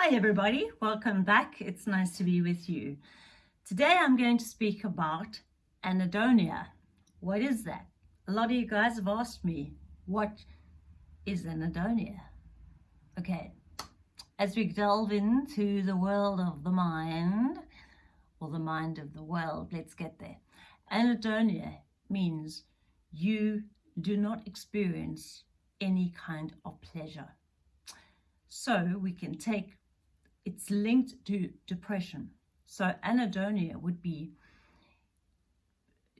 Hi everybody, welcome back. It's nice to be with you. Today I'm going to speak about anhedonia. What is that? A lot of you guys have asked me, what is anhedonia? Okay, as we delve into the world of the mind, or the mind of the world, let's get there. Anhedonia means you do not experience any kind of pleasure. So we can take, it's linked to depression. So anhedonia would be,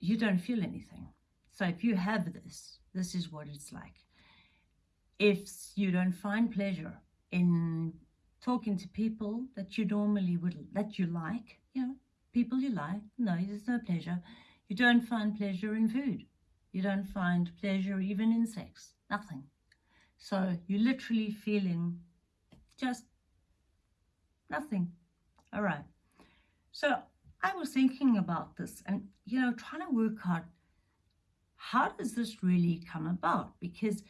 you don't feel anything. So if you have this, this is what it's like. If you don't find pleasure in talking to people that you normally would, that you like, you know, people you like, no, there's no pleasure. You don't find pleasure in food. You don't find pleasure even in sex, nothing. So you're literally feeling just nothing. All right. So I was thinking about this and, you know, trying to work out how does this really come about? Because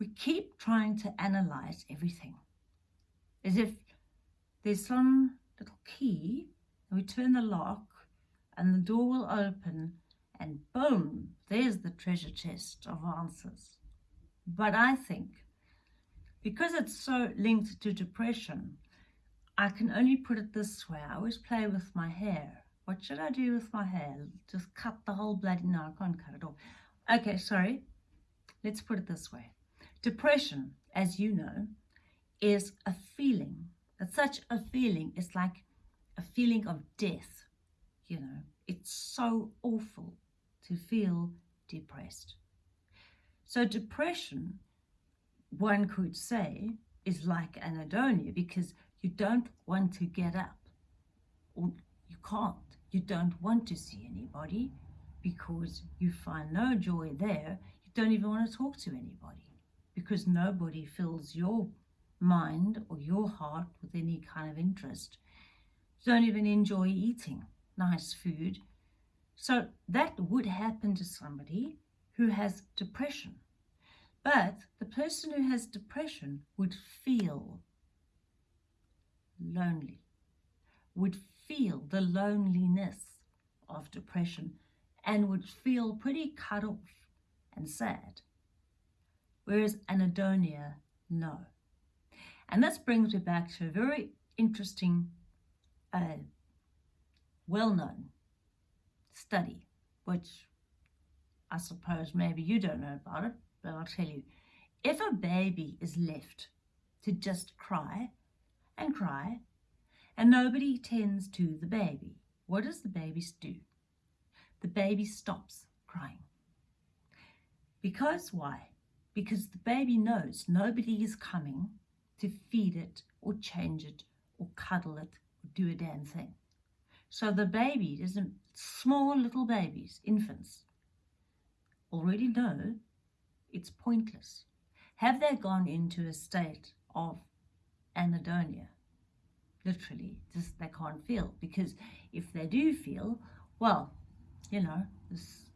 we keep trying to analyze everything as if there's some little key and we turn the lock and the door will open and boom, there's the treasure chest of answers. But I think because it's so linked to depression, I can only put it this way. I always play with my hair. What should I do with my hair? Just cut the whole bloody, no, I can't cut it off. Okay, sorry. Let's put it this way. Depression, as you know, is a feeling. It's such a feeling. It's like a feeling of death, you know. It's so awful to feel depressed. So depression one could say, is like anhedonia because you don't want to get up or you can't. You don't want to see anybody because you find no joy there. You don't even want to talk to anybody because nobody fills your mind or your heart with any kind of interest. You don't even enjoy eating nice food. So that would happen to somebody who has depression but the person who has depression would feel lonely, would feel the loneliness of depression and would feel pretty cut off and sad. Whereas anhedonia, no. And this brings me back to a very interesting, uh, well-known study, which I suppose maybe you don't know about it, but I'll tell you, if a baby is left to just cry and cry and nobody tends to the baby, what does the baby do? The baby stops crying. Because why? Because the baby knows nobody is coming to feed it or change it or cuddle it or do a damn thing. So the baby, small little babies, infants, already know it's pointless. Have they gone into a state of anhedonia? Literally, just they can't feel. Because if they do feel, well, you know, this,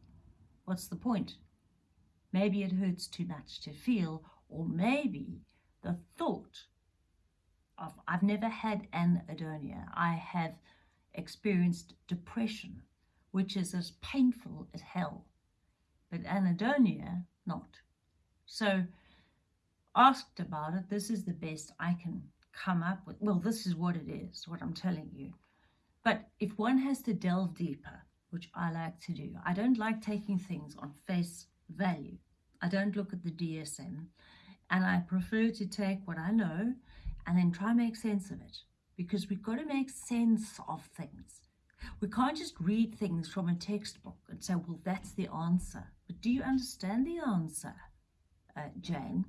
what's the point? Maybe it hurts too much to feel, or maybe the thought of, I've never had anhedonia. I have experienced depression, which is as painful as hell. But anhedonia, not. So asked about it, this is the best I can come up with. Well, this is what it is, what I'm telling you. But if one has to delve deeper, which I like to do, I don't like taking things on face value. I don't look at the DSM and I prefer to take what I know and then try make sense of it because we've got to make sense of things. We can't just read things from a textbook and say, well, that's the answer. But do you understand the answer? Uh, Jane.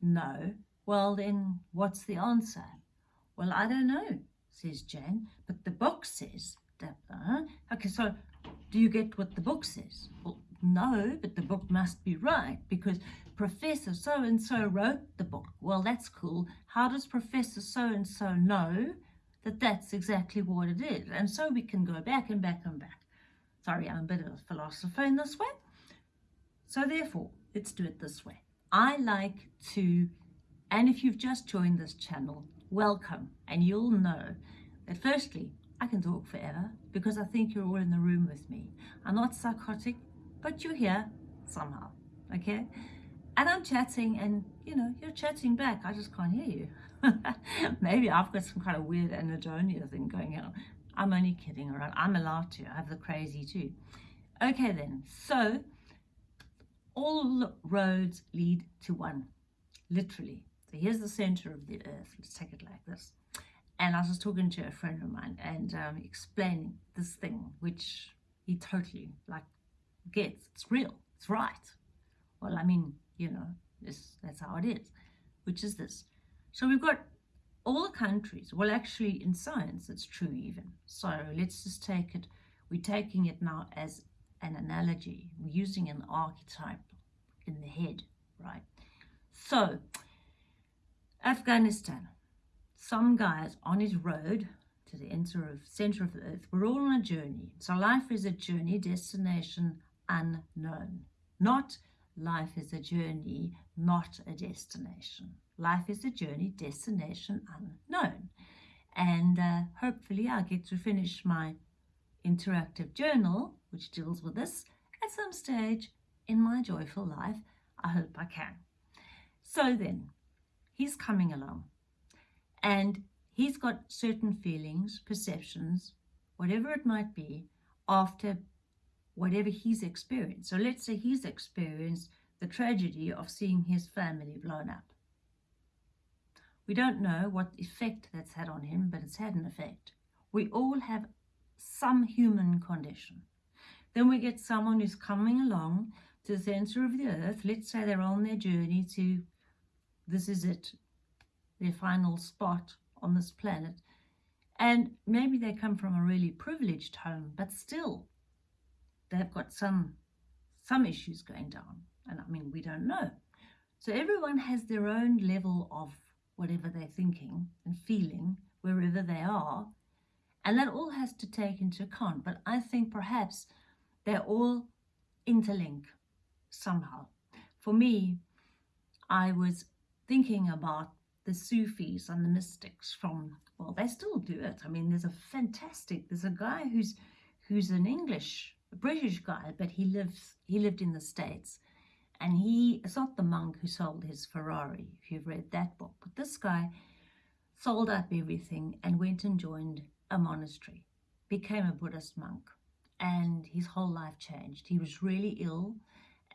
No. Well, then what's the answer? Well, I don't know, says Jane, but the book says that. Uh, okay, so do you get what the book says? Well, no, but the book must be right because Professor so-and-so wrote the book. Well, that's cool. How does Professor so-and-so know that that's exactly what it is? And so we can go back and back and back. Sorry, I'm a bit of a philosopher in this way. So therefore, let's do it this way. I like to, and if you've just joined this channel, welcome. And you'll know that firstly, I can talk forever because I think you're all in the room with me. I'm not psychotic, but you're here somehow, okay? And I'm chatting and, you know, you're chatting back. I just can't hear you. Maybe I've got some kind of weird anhedonia thing going on. I'm only kidding around. I'm allowed to. I have the crazy too. Okay then, so all roads lead to one, literally. So here's the center of the earth. Let's take it like this. And I was talking to a friend of mine and um, explaining this thing, which he totally like gets. It's real. It's right. Well, I mean, you know, this, that's how it is, which is this. So we've got all the countries. Well, actually, in science, it's true even. So let's just take it. We're taking it now as an analogy. We're using an archetype in the head, right? So, Afghanistan. Some guys on his road to the center of, center of the earth. We're all on a journey. So life is a journey, destination unknown. Not life is a journey, not a destination. Life is a journey, destination unknown. And uh, hopefully I get to finish my interactive journal, which deals with this, at some stage in my joyful life. I hope I can. So then, he's coming along and he's got certain feelings, perceptions, whatever it might be, after whatever he's experienced. So let's say he's experienced the tragedy of seeing his family blown up. We don't know what effect that's had on him, but it's had an effect. We all have some human condition. Then we get someone who's coming along to the center of the earth. Let's say they're on their journey to, this is it, their final spot on this planet. And maybe they come from a really privileged home, but still they've got some, some issues going down. And I mean, we don't know. So everyone has their own level of whatever they're thinking and feeling wherever they are. And that all has to take into account. But I think perhaps they're all interlinked somehow. For me, I was thinking about the Sufis and the mystics from, well, they still do it. I mean, there's a fantastic, there's a guy who's who's an English, a British guy, but he lives, he lived in the States. And he, it's not the monk who sold his Ferrari, if you've read that book, but this guy sold up everything and went and joined a monastery, became a Buddhist monk, and his whole life changed. He was really ill,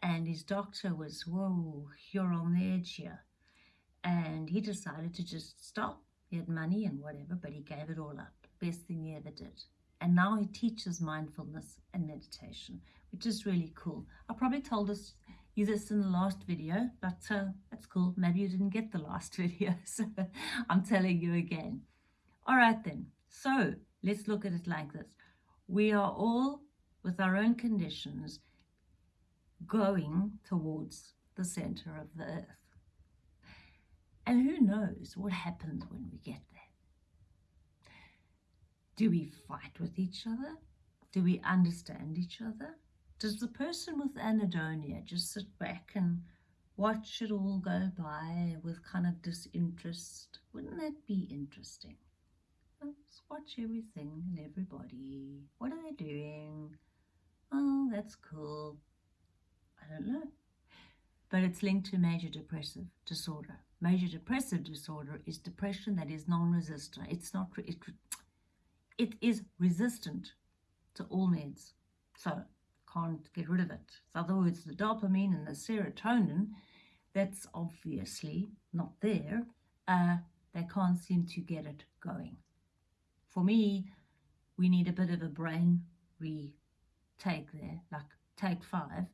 and his doctor was, whoa, you're on the edge here. And he decided to just stop. He had money and whatever, but he gave it all up. Best thing he ever did. And now he teaches mindfulness and meditation, which is really cool. I probably told us you this in the last video, but uh, that's cool. Maybe you didn't get the last video, so I'm telling you again. All right then, so let's look at it like this. We are all, with our own conditions, going towards the center of the earth. And who knows what happens when we get there? Do we fight with each other? Do we understand each other? Does the person with anhedonia just sit back and watch it all go by with kind of disinterest? Wouldn't that be interesting? Let's watch everything and everybody. What are they doing? Oh, that's cool. I don't know. But it's linked to major depressive disorder. Major depressive disorder is depression that is non-resistant. It's not, it, it is resistant to all meds. So can't get rid of it. In other words, the dopamine and the serotonin, that's obviously not there. Uh, they can't seem to get it going. For me, we need a bit of a brain retake there, like take five.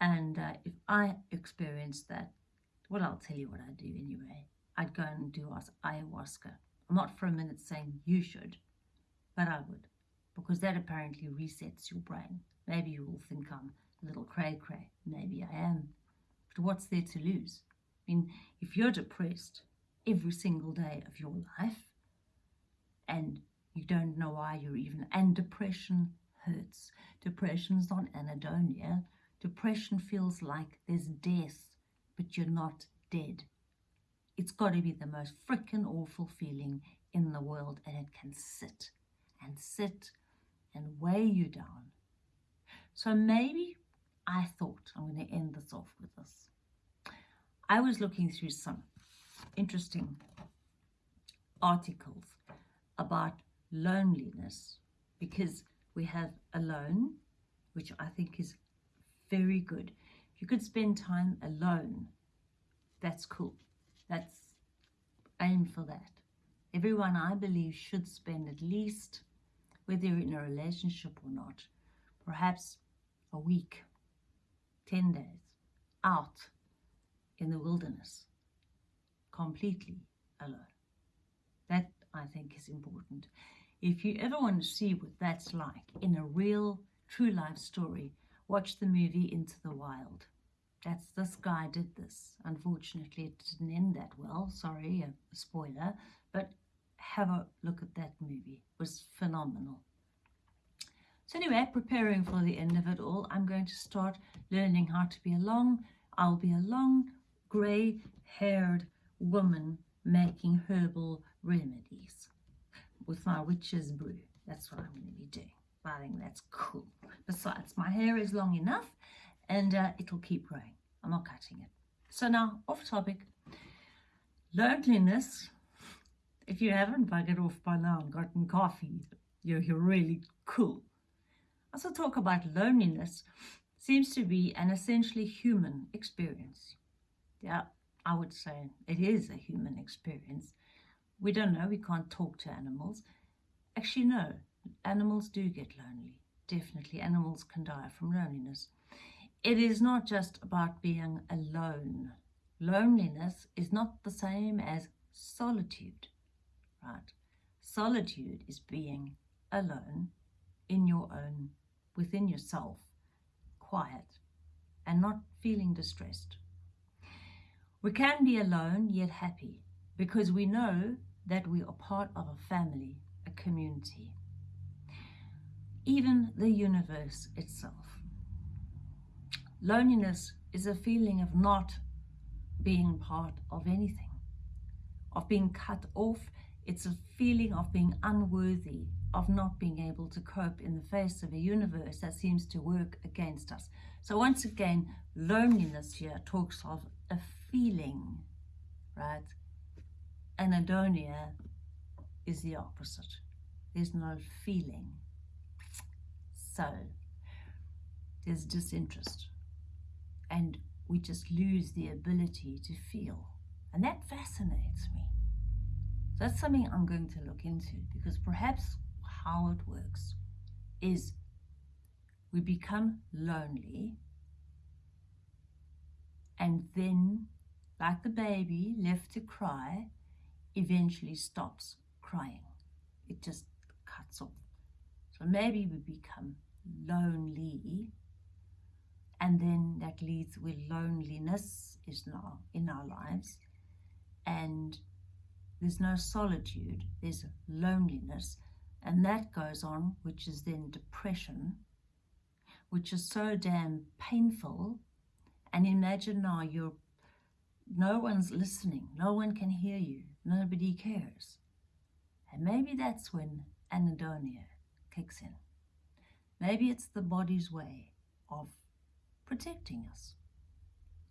And uh, if I experienced that, well, I'll tell you what I'd do anyway. I'd go and do ayahuasca. I'm not for a minute saying you should, but I would, because that apparently resets your brain. Maybe you will think I'm a little cray-cray. Maybe I am. But what's there to lose? I mean, if you're depressed every single day of your life and you don't know why you're even, and depression hurts. Depression's not anhedonia. Depression feels like there's death, but you're not dead. it's got to be the most freaking awful feeling in the world and it can sit and sit and weigh you down. So maybe I thought I'm going to end this off with this. I was looking through some interesting articles about loneliness because we have alone, which I think is very good. You could spend time alone, that's cool. That's aim for that. Everyone, I believe, should spend at least, whether you're in a relationship or not, perhaps a week, 10 days, out in the wilderness, completely alone. I think, is important. If you ever want to see what that's like in a real, true life story, watch the movie Into the Wild. That's this guy did this. Unfortunately, it didn't end that well. Sorry, a spoiler. But have a look at that movie. It was phenomenal. So anyway, preparing for the end of it all, I'm going to start learning how to be a long, I'll be a long, grey-haired woman making herbal remedies with my witch's brew. That's what I'm going to be doing. I think that's cool. Besides, my hair is long enough and uh, it'll keep growing. I'm not cutting it. So now, off topic. Loneliness. If you haven't buggered off by now and gotten coffee, you're, you're really cool. Also talk about loneliness seems to be an essentially human experience. Yeah, I would say it is a human experience. We don't know, we can't talk to animals. Actually, no, animals do get lonely. Definitely, animals can die from loneliness. It is not just about being alone. Loneliness is not the same as solitude, right? Solitude is being alone in your own, within yourself, quiet, and not feeling distressed. We can be alone yet happy because we know that we are part of a family, a community, even the universe itself. Loneliness is a feeling of not being part of anything, of being cut off. It's a feeling of being unworthy, of not being able to cope in the face of a universe that seems to work against us. So once again, loneliness here talks of a feeling, right? Anhedonia is the opposite. There's no feeling. So there's disinterest. And we just lose the ability to feel. And that fascinates me. That's something I'm going to look into because perhaps how it works is we become lonely and then like the baby left to cry eventually stops crying. It just cuts off. So maybe we become lonely and then that leads with loneliness is now in our lives and there's no solitude there's loneliness and that goes on which is then depression which is so damn painful. And imagine now you're no one's listening no one can hear you nobody cares. And maybe that's when anhedonia kicks in. Maybe it's the body's way of protecting us.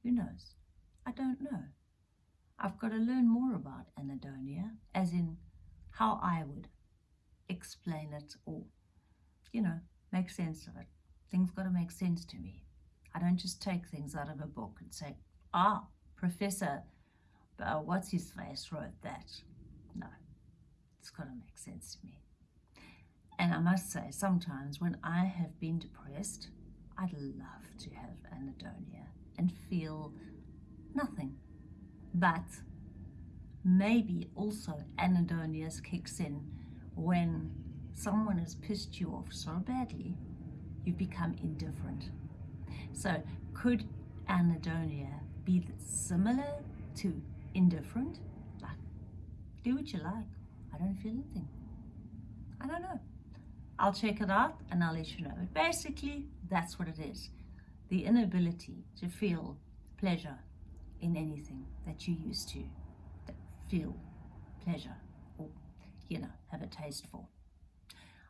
Who knows? I don't know. I've got to learn more about anhedonia as in how i would explain it or you know make sense of it. Things got to make sense to me. I don't just take things out of a book and say, ah, Professor, uh, what's his face wrote that. No, it's got to make sense to me. And I must say, sometimes when I have been depressed, I'd love to have anhedonia and feel nothing. But maybe also anhedonia kicks in when someone has pissed you off so badly, you become indifferent. So could anhedonia be similar to indifferent? Like, do what you like. I don't feel anything. I don't know. I'll check it out and I'll let you know. But basically, that's what it is. The inability to feel pleasure in anything that you used to. feel pleasure or, you know, have a taste for.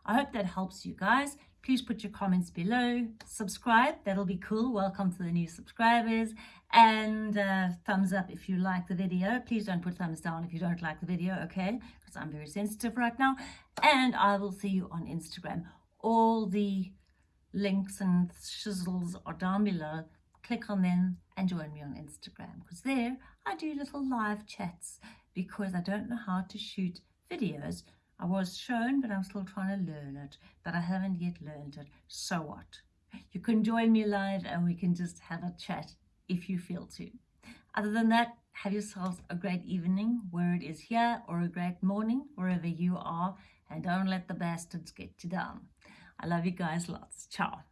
I hope that helps you guys. Please put your comments below. Subscribe, that'll be cool. Welcome to the new subscribers. And uh, thumbs up if you like the video. Please don't put thumbs down if you don't like the video, okay? Because I'm very sensitive right now. And I will see you on Instagram. All the links and shizzles are down below. Click on them and join me on Instagram. Because there I do little live chats because I don't know how to shoot videos I was shown, but I'm still trying to learn it, but I haven't yet learned it. So what? You can join me live and we can just have a chat if you feel to. Other than that, have yourselves a great evening where it is here or a great morning wherever you are and don't let the bastards get you down. I love you guys lots. Ciao.